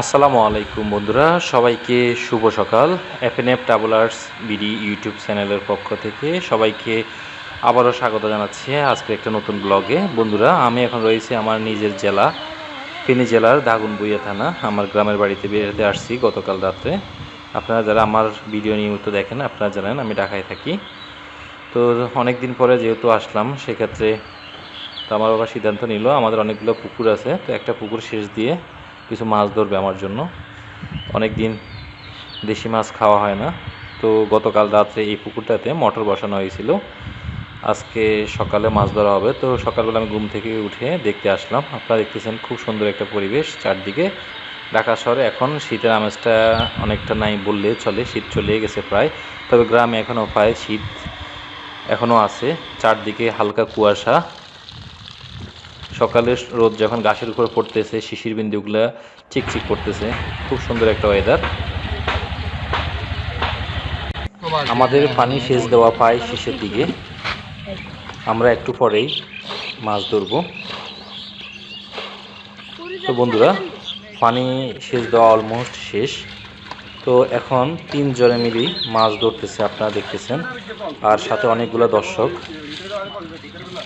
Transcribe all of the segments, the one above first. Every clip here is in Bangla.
আসসালামু আলাইকুম বন্ধুরা, সবাইকে শুভ সকাল। এফএনএফ ট্রাভেলার্স বিডি ইউটিউব চ্যানেলের পক্ষ থেকে সবাইকে আবারও স্বাগত জানাচ্ছি আজকে একটা নতুন ব্লগে। বন্ধুরা, আমি এখন রয়েছি আমার নিজের জেলা, ফেনী জেলার দাগুনবুইয়া থানা। আমার গ্রামের বাড়িতে বেরোতে আসছি গতকাল রাত্রে আপনারা যারা আমার ভিডিও নিয়মিত দেখেন, আপনারা জানেন আমি ঢাকায় থাকি। তো অনেক দিন পরে যেহেতু আসলাম, সেক্ষেত্রে তো আমার বাবা সিদ্ধান্ত নিল, আমাদের অনেকগুলো পুকুর আছে। তো একটা পুকুর শেষ দিয়ে কিছু মাছ ধরবে আমার জন্য। অনেক দিন দেশি মাছ খাওয়া হয় না। তো গতকাল রাত্রে এই পুকুরটাতে মটর বসানো হয়েছিল। আজকে সকালে মাছ ধরা হবে। তো সকালবেলা আমি ঘুম থেকে উঠে দেখতে আসলাম। আপনারা দেখতেছেন খুব সুন্দর একটা পরিবেশ চারদিকে। ঢাকা শহরে এখন শীতের আমেজটা অনেকটা নাই বললে চলে, শীত চলে গেছে প্রায়। তবে গ্রামে এখনও প্রায় শীত এখনও আছে। চারদিকে হালকা কুয়াশা। সকালে রোদ যখন গাছের উপর পড়তেছে, শিশির বিন্দুগুলো চিকচিক করতেছে। খুব সুন্দর একটা ওয়েদার আমাদের পানি সেচ দেওয়া পায় শেষের দিকে। আমরা একটু পরেই মাছ ধরব। তো বন্ধুরা, পানি সেচ দেওয়া অলমোস্ট শেষ। তো এখন তিনজনে মিলেই মাছ ধরতেছে, আপনারা দেখতেছেন। আর সাথে অনেকগুলো দর্শক।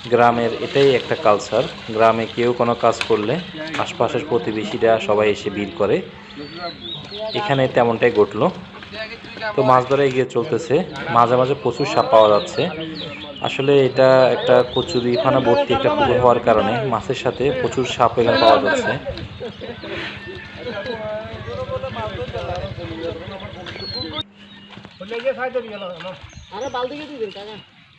গ্রামের এটাই একটা কালচার গ্রামে কেউ কোনো কাজ করলে আশপাশের প্রতিবেশীরা সবাই এসে ভিড় করে। এখানে তেমনটাই ঘটলো। তো মাছ ধরা এগিয়ে চলতেছে। মাঝে মাঝে প্রচুর সাপ পাওয়া যাচ্ছে। আসলে এটা একটা কচুরি খানা ভর্তি একটা পুকুর হওয়ার কারণে মাছের সাথে প্রচুর সাপ এখানে পাওয়া যাচ্ছে। আরে কাকা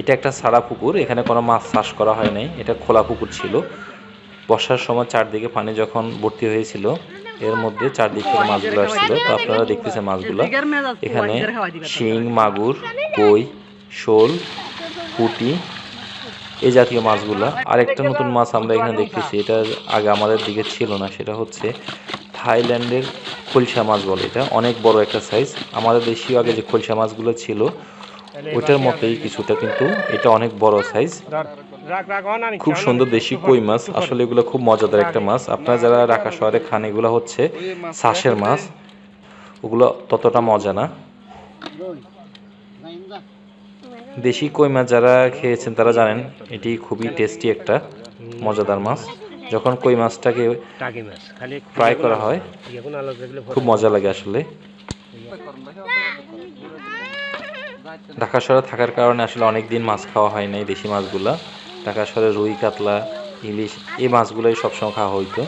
এটা একটা সারা পুকুর, এখানে কোনো মাছ চাষ করা হয় নাই। এটা খোলা পুকুর ছিল। বর্ষার সময় চারদিকে পানি যখন ভর্তি হয়েছিল, এর মধ্যে চারদিক থেকে মাছগুলো আসছিল। তো আপনারা দেখতেছেন মাছগুলো। এখানে শিং, মাগুর, কই, শোল, পুঁটি, এই জাতীয় মাছগুলো। আর একটা নতুন মাছ আমরা এখানে দেখতেছি। এটা আগে আমাদের দিকে ছিল না। সেটা হচ্ছে থাইল্যান্ডের খলসা মাছ বলে এটা। অনেক বড় একটা সাইজ আমাদের দেশীয় আগে যে খলসা মাছগুলো ছিল ওইটার মতোই কিছুটা, কিন্তু এটা অনেক বড় সাইজ রাখ রাখ খুব সুন্দর দেশি কই মাছ। আসলে এগুলো খুব মজাদার একটা মাছ। আপনারা যারা ঢাকা শহরে খান, এগুলো হচ্ছে শ্বাসের মাছ। ওগুলো ততটা মজা না। দেশি কই মাছ যারা খেয়েছেন, তারা জানেন এটি খুবই টেস্টি একটা, মজাদার মাছ। যখন কই মাছটাকে ফ্রাই করা হয়, খুব মজা লাগে আসলে। ঢাকা শহরে থাকার কারণে আসলে অনেক দিন মাছ খাওয়া হয় নাই দেশি মাছগুলা। ঢাকা শহরে রুই কাতলা ইলিশ এই মাছগুলোই সবসময় খাওয়া হইতো।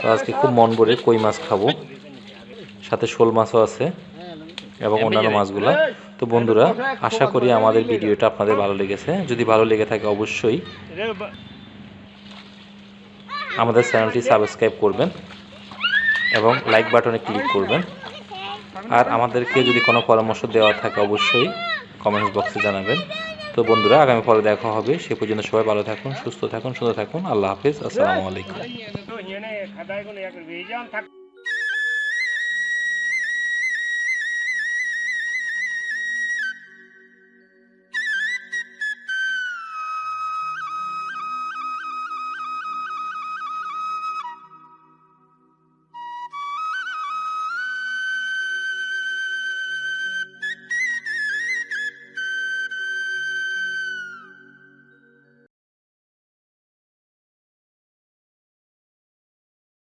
তো আজকে খুব মন ভরে কই মাছ খাব। সাথে শোল মাছও আছে এবং অন্যান্য মাছগুলা। তো বন্ধুরা আশা করি আমাদের ভিডিওটা আপনাদের ভালো লেগেছে। যদি ভালো লেগে থাকে অবশ্যই আমাদের চ্যানেলটি সাবস্ক্রাইব করবেন এবং লাইক বাটনে ক্লিক করবেন। আর আমাদেরকে যদি কোনো পরামর্শ দেওয়া থাকে অবশ্যই কমেন্ট বক্সে জানাবেন। তো বন্ধুরা আগামী পরে দেখা হবে। সে পর্যন্ত সবাই ভালো থাকুন সুস্থ থাকুন সুন্দর থাকুন। আল্লাহ হাফিজ। আসসালামু আলাইকুম।